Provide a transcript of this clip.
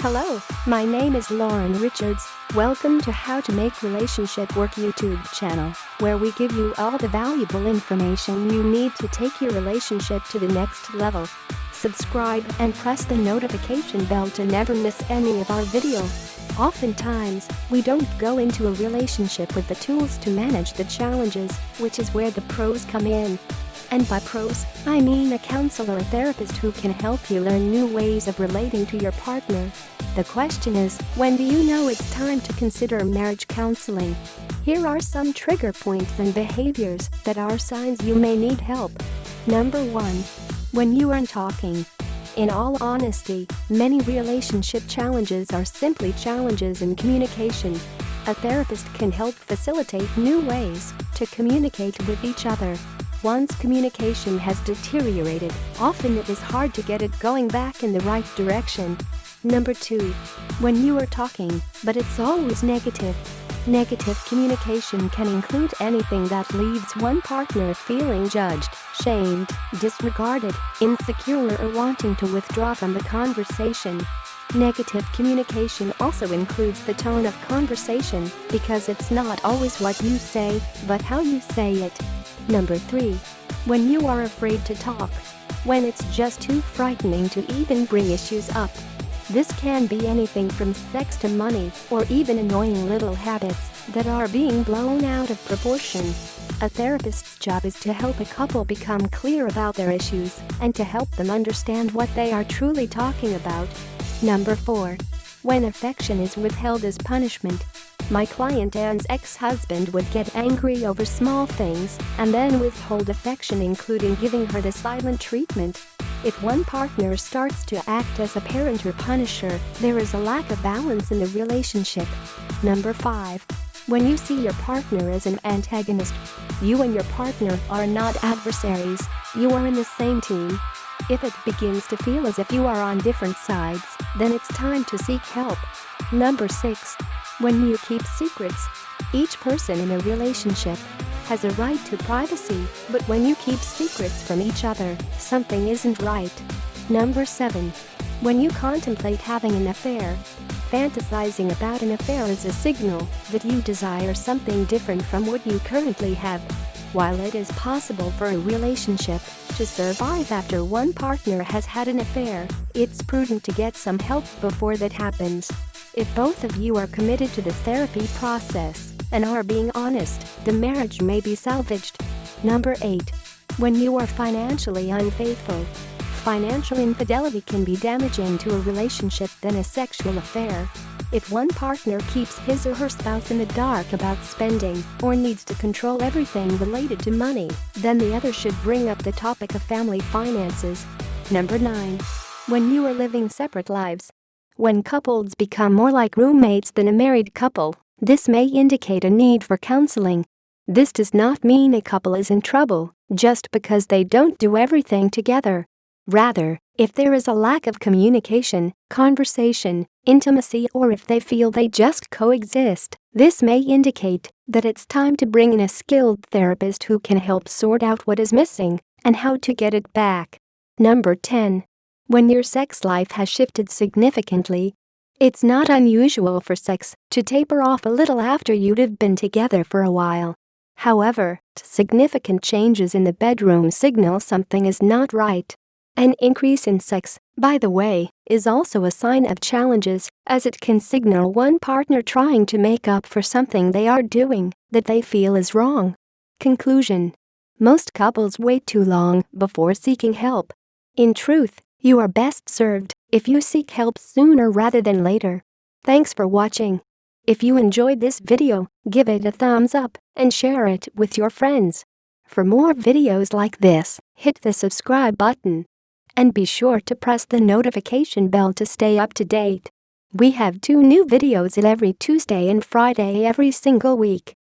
Hello, my name is Lauren Richards. Welcome to How to Make Relationship Work YouTube channel, where we give you all the valuable information you need to take your relationship to the next level. Subscribe and press the notification bell to never miss any of our video. Oftentimes, we don't go into a relationship with the tools to manage the challenges, which is where the pros come in. And by pros, I mean a counselor or therapist who can help you learn new ways of relating to your partner. The question is, when do you know it's time to consider marriage counseling? Here are some trigger points and behaviors that are signs you may need help. Number 1. When you aren't talking. In all honesty, many relationship challenges are simply challenges in communication. A therapist can help facilitate new ways to communicate with each other. Once communication has deteriorated, often it is hard to get it going back in the right direction. Number 2. When you are talking, but it's always negative. Negative communication can include anything that leaves one partner feeling judged, shamed, disregarded, insecure or wanting to withdraw from the conversation. Negative communication also includes the tone of conversation because it's not always what you say, but how you say it. Number 3. When you are afraid to talk. When it's just too frightening to even bring issues up. This can be anything from sex to money or even annoying little habits that are being blown out of proportion. A therapist's job is to help a couple become clear about their issues and to help them understand what they are truly talking about. Number 4. When affection is withheld as punishment. My client Anne's ex-husband would get angry over small things and then withhold affection including giving her the silent treatment. If one partner starts to act as a parent or punisher, there is a lack of balance in the relationship. Number 5. When you see your partner as an antagonist. You and your partner are not adversaries, you are in the same team. If it begins to feel as if you are on different sides, then it's time to seek help. Number 6. When you keep secrets. Each person in a relationship has a right to privacy, but when you keep secrets from each other, something isn't right. Number 7. When you contemplate having an affair. Fantasizing about an affair is a signal that you desire something different from what you currently have. While it is possible for a relationship to survive after one partner has had an affair, it's prudent to get some help before that happens. If both of you are committed to the therapy process and are being honest, the marriage may be salvaged. Number 8. When you are financially unfaithful. Financial infidelity can be damaging to a relationship than a sexual affair. If one partner keeps his or her spouse in the dark about spending or needs to control everything related to money, then the other should bring up the topic of family finances. Number 9. When you are living separate lives. When couples become more like roommates than a married couple, this may indicate a need for counseling. This does not mean a couple is in trouble just because they don't do everything together. Rather, if there is a lack of communication, conversation, intimacy or if they feel they just coexist, this may indicate that it's time to bring in a skilled therapist who can help sort out what is missing and how to get it back. Number 10. When your sex life has shifted significantly, it's not unusual for sex to taper off a little after you'd have been together for a while. However, significant changes in the bedroom signal something is not right. An increase in sex, by the way, is also a sign of challenges, as it can signal one partner trying to make up for something they are doing that they feel is wrong. Conclusion Most couples wait too long before seeking help. In truth, you are best served if you seek help sooner rather than later. Thanks for watching. If you enjoyed this video, give it a thumbs up and share it with your friends. For more videos like this, hit the subscribe button. And be sure to press the notification bell to stay up to date. We have two new videos every Tuesday and Friday every single week.